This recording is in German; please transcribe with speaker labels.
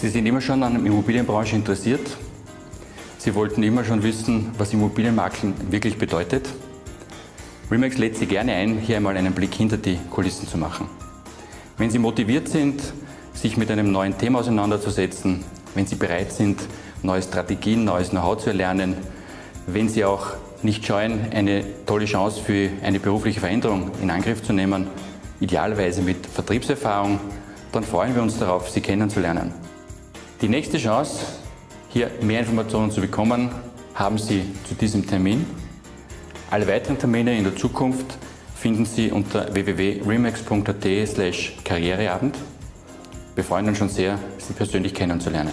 Speaker 1: Sie sind immer schon an der Immobilienbranche interessiert. Sie wollten immer schon wissen, was Immobilienmaklen wirklich bedeutet. Remax lädt Sie gerne ein, hier einmal einen Blick hinter die Kulissen zu machen. Wenn Sie motiviert sind, sich mit einem neuen Thema auseinanderzusetzen, wenn Sie bereit sind, neue Strategien, neues Know-how zu erlernen, wenn Sie auch nicht scheuen, eine tolle Chance für eine berufliche Veränderung in Angriff zu nehmen, idealerweise mit Vertriebserfahrung, dann freuen wir uns darauf, Sie kennenzulernen. Die nächste Chance, hier mehr Informationen zu bekommen, haben Sie zu diesem Termin. Alle weiteren Termine in der Zukunft finden Sie unter www.remax.at karriereabend. Wir freuen uns schon sehr, Sie persönlich kennenzulernen.